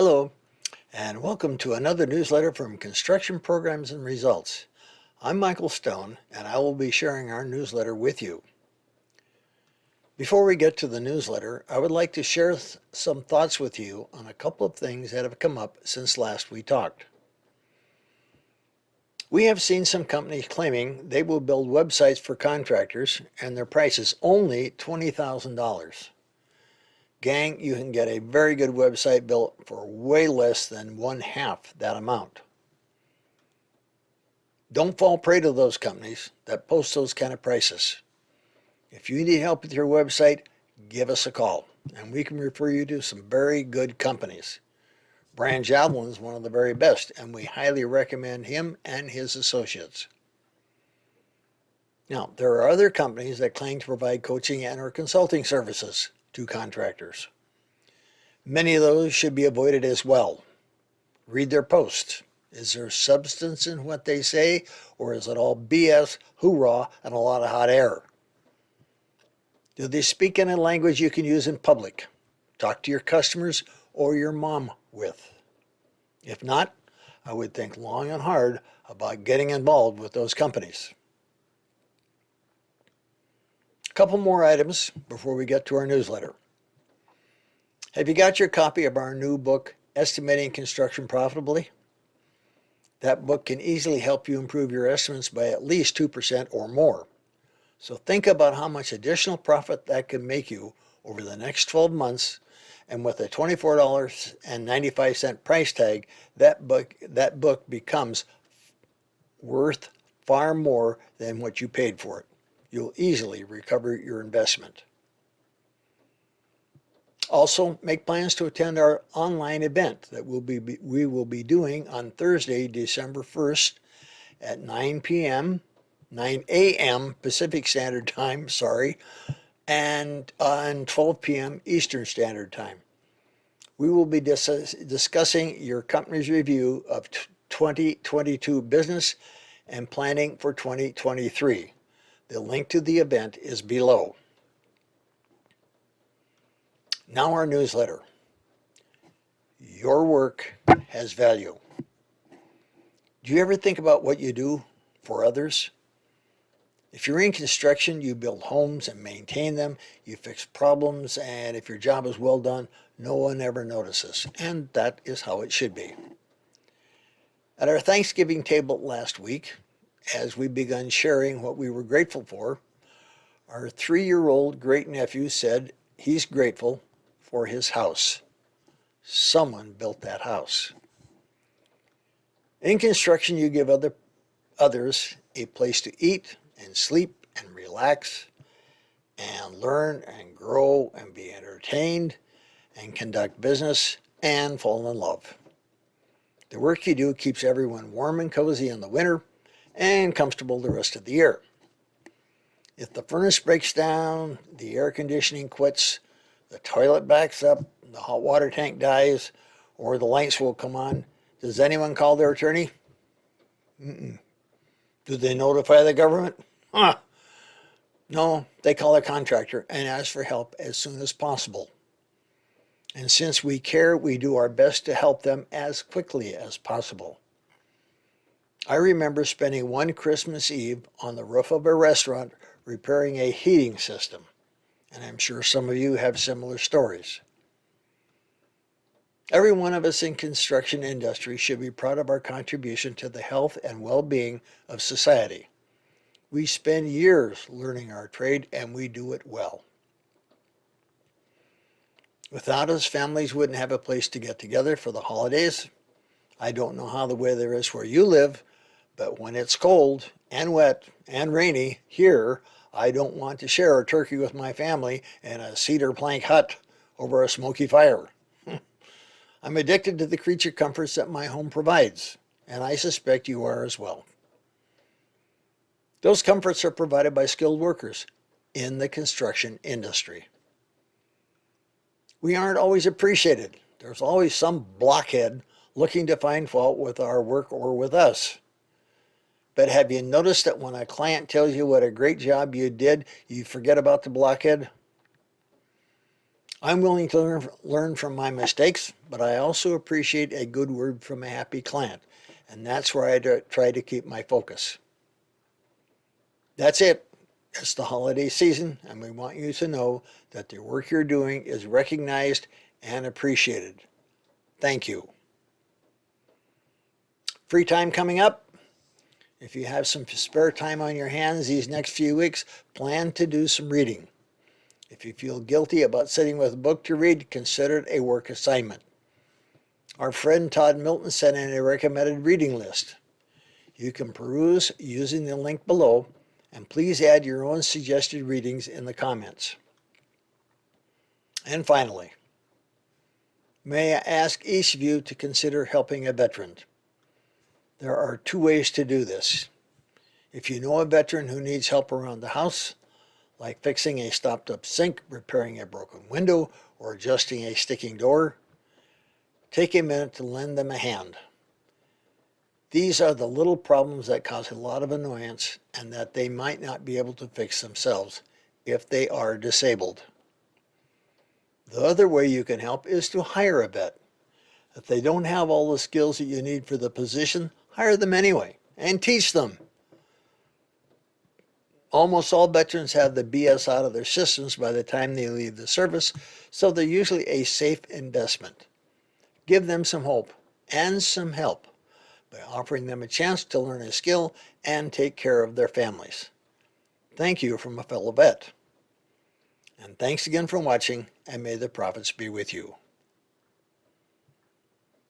Hello, and welcome to another newsletter from Construction Programs and Results. I'm Michael Stone, and I will be sharing our newsletter with you. Before we get to the newsletter, I would like to share some thoughts with you on a couple of things that have come up since last we talked. We have seen some companies claiming they will build websites for contractors and their price is only $20,000. Gang, you can get a very good website built for way less than one half that amount. Don't fall prey to those companies that post those kind of prices. If you need help with your website, give us a call and we can refer you to some very good companies. Brian Javelin is one of the very best and we highly recommend him and his associates. Now, there are other companies that claim to provide coaching and or consulting services to contractors. Many of those should be avoided as well. Read their posts. Is there substance in what they say, or is it all BS, hoorah, and a lot of hot air? Do they speak in a language you can use in public? Talk to your customers or your mom with. If not, I would think long and hard about getting involved with those companies couple more items before we get to our newsletter. Have you got your copy of our new book, Estimating Construction Profitably? That book can easily help you improve your estimates by at least 2% or more. So think about how much additional profit that can make you over the next 12 months and with a $24.95 price tag, that book, that book becomes worth far more than what you paid for it you'll easily recover your investment. Also, make plans to attend our online event that we'll be, we will be doing on Thursday, December 1st at 9 p.m., 9 a.m. Pacific Standard Time, sorry, and on 12 p.m. Eastern Standard Time. We will be dis discussing your company's review of 2022 business and planning for 2023. The link to the event is below. Now our newsletter. Your work has value. Do you ever think about what you do for others? If you're in construction, you build homes and maintain them, you fix problems, and if your job is well done, no one ever notices. And that is how it should be. At our Thanksgiving table last week, as we began sharing what we were grateful for, our three-year-old great-nephew said he's grateful for his house. Someone built that house. In construction, you give other, others a place to eat and sleep and relax and learn and grow and be entertained and conduct business and fall in love. The work you do keeps everyone warm and cozy in the winter and comfortable the rest of the year. If the furnace breaks down, the air conditioning quits, the toilet backs up, the hot water tank dies, or the lights will come on, does anyone call their attorney? Mm -mm. Do they notify the government? Huh. No, they call a contractor and ask for help as soon as possible. And since we care, we do our best to help them as quickly as possible. I remember spending one Christmas Eve on the roof of a restaurant repairing a heating system, and I'm sure some of you have similar stories. Every one of us in construction industry should be proud of our contribution to the health and well-being of society. We spend years learning our trade and we do it well. Without us, families wouldn't have a place to get together for the holidays. I don't know how the weather is where you live, but when it's cold and wet and rainy here, I don't want to share a turkey with my family in a cedar plank hut over a smoky fire. I'm addicted to the creature comforts that my home provides, and I suspect you are as well. Those comforts are provided by skilled workers in the construction industry. We aren't always appreciated. There's always some blockhead looking to find fault with our work or with us. But have you noticed that when a client tells you what a great job you did, you forget about the blockhead? I'm willing to learn, from my mistakes, but I also appreciate a good word from a happy client. And that's where I try to keep my focus. That's it. It's the holiday season, and we want you to know that the work you're doing is recognized and appreciated. Thank you. Free time coming up. If you have some spare time on your hands these next few weeks, plan to do some reading. If you feel guilty about sitting with a book to read, consider it a work assignment. Our friend Todd Milton sent in a recommended reading list. You can peruse using the link below and please add your own suggested readings in the comments. And finally, may I ask each of you to consider helping a veteran. There are two ways to do this. If you know a veteran who needs help around the house, like fixing a stopped up sink, repairing a broken window, or adjusting a sticking door, take a minute to lend them a hand. These are the little problems that cause a lot of annoyance and that they might not be able to fix themselves if they are disabled. The other way you can help is to hire a vet. If they don't have all the skills that you need for the position, hire them anyway and teach them. Almost all veterans have the BS out of their systems by the time they leave the service, so they're usually a safe investment. Give them some hope and some help by offering them a chance to learn a skill and take care of their families. Thank you from a fellow vet. And thanks again for watching, and may the profits be with you.